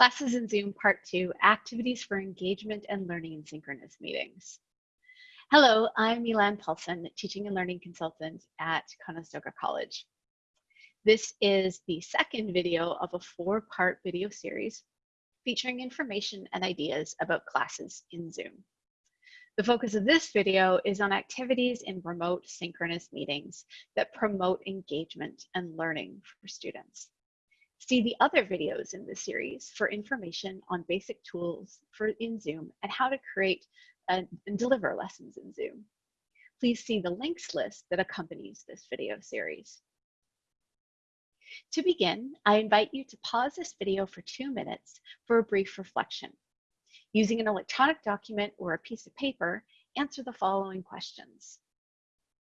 Classes in Zoom Part 2, Activities for Engagement and Learning in Synchronous Meetings. Hello, I'm Milan Paulson, Teaching and Learning Consultant at Conestoga College. This is the second video of a four-part video series featuring information and ideas about classes in Zoom. The focus of this video is on activities in remote synchronous meetings that promote engagement and learning for students. See the other videos in this series for information on basic tools for in Zoom and how to create and deliver lessons in Zoom. Please see the links list that accompanies this video series. To begin, I invite you to pause this video for two minutes for a brief reflection. Using an electronic document or a piece of paper, answer the following questions.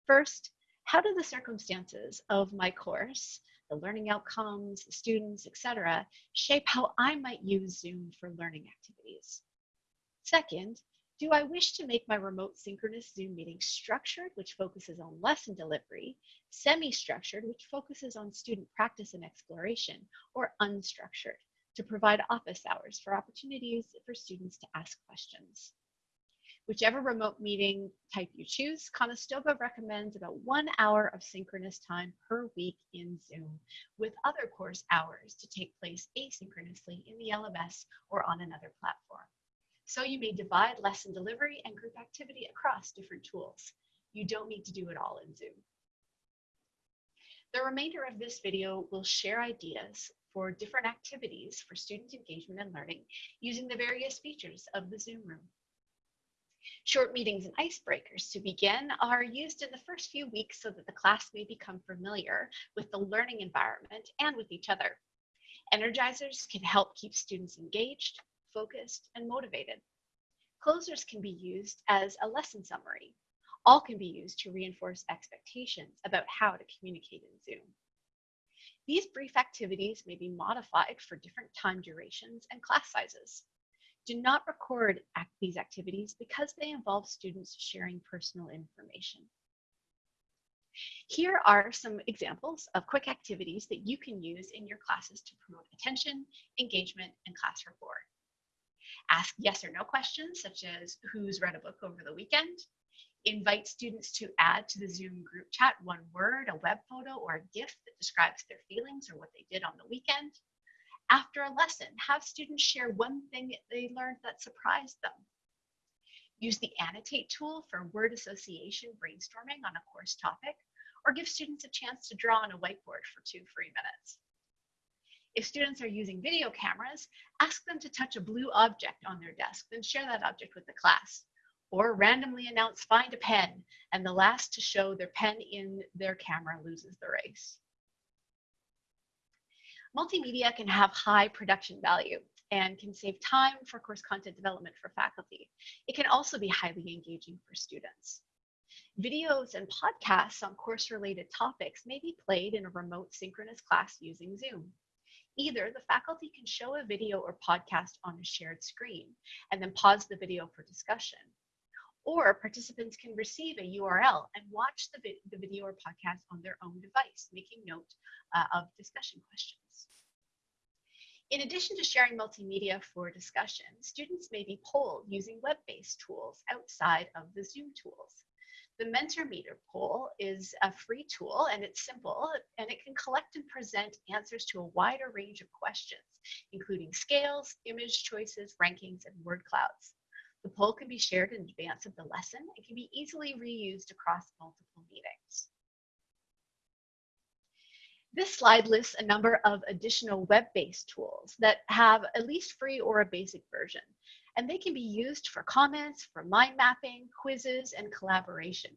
First, how do the circumstances of my course the learning outcomes, the students, etc., shape how I might use Zoom for learning activities. Second, do I wish to make my remote synchronous Zoom meeting structured, which focuses on lesson delivery, semi-structured, which focuses on student practice and exploration, or unstructured, to provide office hours for opportunities for students to ask questions? Whichever remote meeting type you choose, Conestoga recommends about one hour of synchronous time per week in Zoom, with other course hours to take place asynchronously in the LMS or on another platform. So you may divide lesson delivery and group activity across different tools. You don't need to do it all in Zoom. The remainder of this video will share ideas for different activities for student engagement and learning using the various features of the Zoom room. Short meetings and icebreakers to begin are used in the first few weeks so that the class may become familiar with the learning environment and with each other. Energizers can help keep students engaged, focused, and motivated. Closers can be used as a lesson summary. All can be used to reinforce expectations about how to communicate in Zoom. These brief activities may be modified for different time durations and class sizes. Do not record act these activities because they involve students sharing personal information. Here are some examples of quick activities that you can use in your classes to promote attention, engagement, and class rapport. Ask yes or no questions, such as who's read a book over the weekend? Invite students to add to the Zoom group chat one word, a web photo, or a GIF that describes their feelings or what they did on the weekend. After a lesson, have students share one thing they learned that surprised them. Use the annotate tool for word association brainstorming on a course topic, or give students a chance to draw on a whiteboard for two free minutes. If students are using video cameras, ask them to touch a blue object on their desk, then share that object with the class. Or randomly announce find a pen, and the last to show their pen in their camera loses the race. Multimedia can have high production value and can save time for course content development for faculty. It can also be highly engaging for students. Videos and podcasts on course-related topics may be played in a remote synchronous class using Zoom. Either the faculty can show a video or podcast on a shared screen and then pause the video for discussion, or participants can receive a URL and watch the, vi the video or podcast on their own device, making note uh, of discussion questions. In addition to sharing multimedia for discussion, students may be polled using web-based tools outside of the Zoom tools. The Mentimeter poll is a free tool and it's simple and it can collect and present answers to a wider range of questions, including scales, image choices, rankings, and word clouds. The poll can be shared in advance of the lesson and can be easily reused across multiple meetings. This slide lists a number of additional web-based tools that have at least free or a basic version, and they can be used for comments, for mind mapping, quizzes, and collaboration.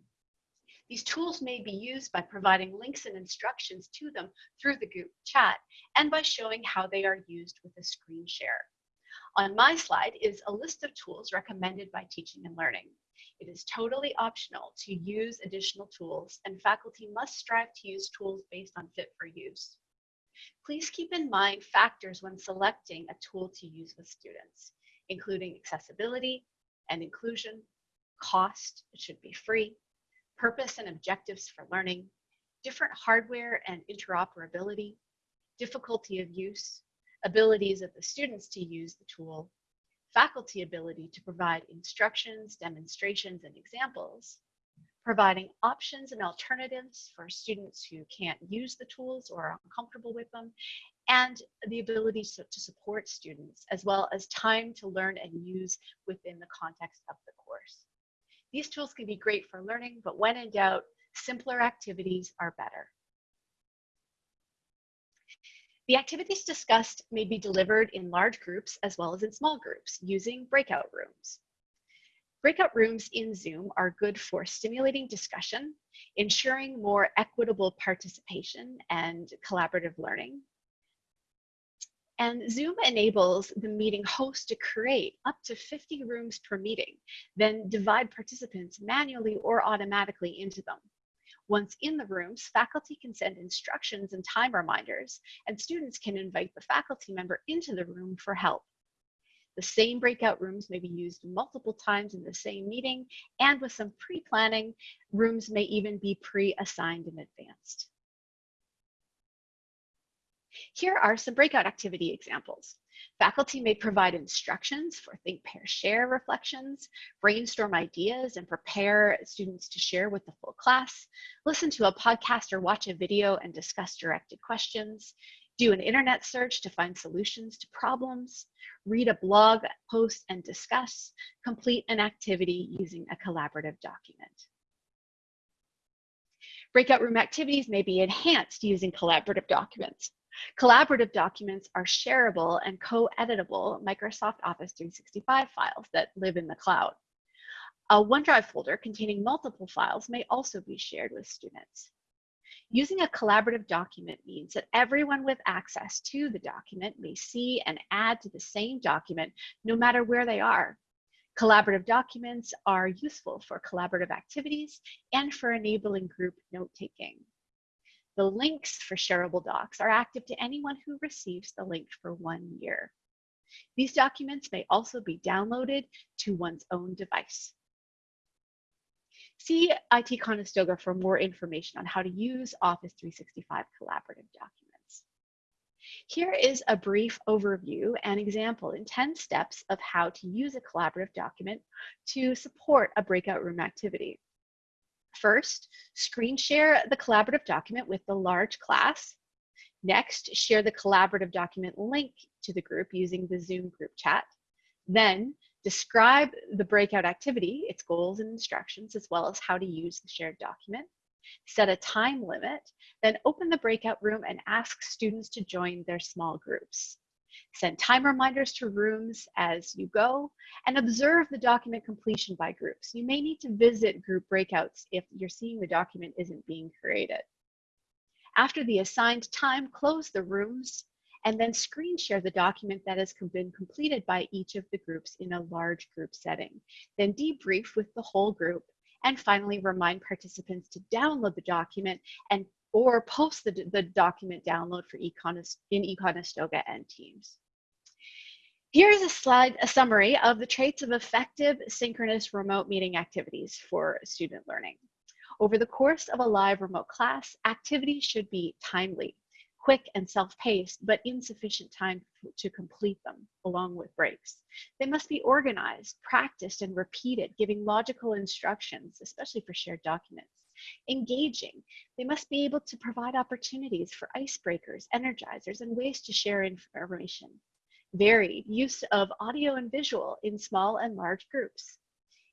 These tools may be used by providing links and instructions to them through the group chat and by showing how they are used with a screen share. On my slide is a list of tools recommended by Teaching and Learning. It is totally optional to use additional tools and faculty must strive to use tools based on fit for use. Please keep in mind factors when selecting a tool to use with students, including accessibility and inclusion, cost, it should be free, purpose and objectives for learning, different hardware and interoperability, difficulty of use, abilities of the students to use the tool, faculty ability to provide instructions, demonstrations, and examples, providing options and alternatives for students who can't use the tools or are uncomfortable with them, and the ability to, support students, as well as time to learn and use within the context of the course. These tools can be great for learning, but when in doubt, simpler activities are better. The activities discussed may be delivered in large groups as well as in small groups using breakout rooms. Breakout rooms in Zoom are good for stimulating discussion, ensuring more equitable participation and collaborative learning. And Zoom enables the meeting host to create up to 50 rooms per meeting, then divide participants manually or automatically into them. Once in the rooms, faculty can send instructions and time reminders, and students can invite the faculty member into the room for help. The same breakout rooms may be used multiple times in the same meeting, and with some pre-planning, rooms may even be pre-assigned in advance. Here are some breakout activity examples. Faculty may provide instructions for think, pair, share reflections, brainstorm ideas and prepare students to share with the full class, listen to a podcast or watch a video and discuss directed questions, do an internet search to find solutions to problems, read a blog post and discuss, complete an activity using a collaborative document. Breakout room activities may be enhanced using collaborative documents. Collaborative documents are shareable and co-editable Microsoft Office 365 files that live in the cloud. A OneDrive folder containing multiple files may also be shared with students. Using a collaborative document means that everyone with access to the document may see and add to the same document no matter where they are. Collaborative documents are useful for collaborative activities and for enabling group note-taking. The links for shareable docs are active to anyone who receives the link for one year. These documents may also be downloaded to one's own device. See IT Conestoga for more information on how to use Office 365 collaborative documents. Here is a brief overview and example in 10 steps of how to use a collaborative document to support a breakout room activity. First, screen share the collaborative document with the large class. Next, share the collaborative document link to the group using the Zoom group chat. Then, describe the breakout activity, its goals and instructions, as well as how to use the shared document. Set a time limit, then open the breakout room and ask students to join their small groups. Send time reminders to rooms as you go and observe the document completion by groups. You may need to visit group breakouts if you're seeing the document isn't being created. After the assigned time, close the rooms and then screen share the document that has been completed by each of the groups in a large group setting. Then debrief with the whole group and finally remind participants to download the document and or post the, the document download for Econos, in Econestoga and Teams. Here's a slide, a summary of the traits of effective synchronous remote meeting activities for student learning. Over the course of a live remote class, activities should be timely, quick and self-paced, but insufficient time to complete them, along with breaks. They must be organized, practiced, and repeated, giving logical instructions, especially for shared documents engaging. They must be able to provide opportunities for icebreakers, energizers, and ways to share information. Varied use of audio and visual in small and large groups.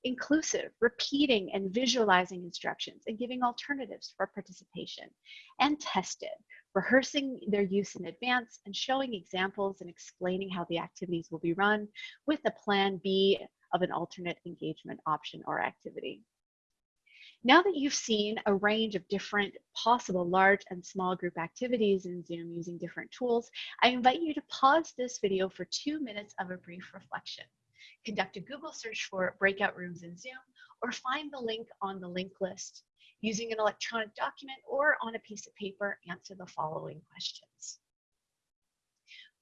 Inclusive, repeating and visualizing instructions and giving alternatives for participation. And tested, rehearsing their use in advance and showing examples and explaining how the activities will be run with a plan B of an alternate engagement option or activity. Now that you've seen a range of different possible large and small group activities in Zoom using different tools, I invite you to pause this video for two minutes of a brief reflection. Conduct a Google search for breakout rooms in Zoom or find the link on the link list. Using an electronic document or on a piece of paper, answer the following questions.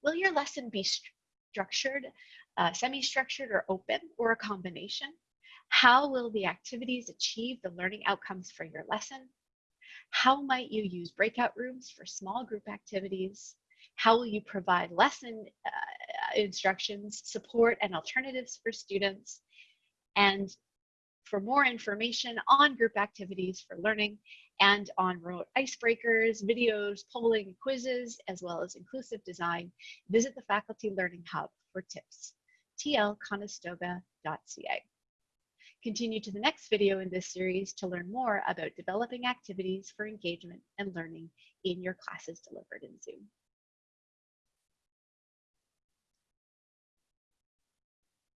Will your lesson be structured, uh, semi-structured or open, or a combination? How will the activities achieve the learning outcomes for your lesson? How might you use breakout rooms for small group activities? How will you provide lesson uh, instructions, support, and alternatives for students? And for more information on group activities for learning and on remote icebreakers, videos, polling, quizzes, as well as inclusive design, visit the Faculty Learning Hub for tips, tlconestoga.ca. Continue to the next video in this series to learn more about developing activities for engagement and learning in your classes delivered in Zoom.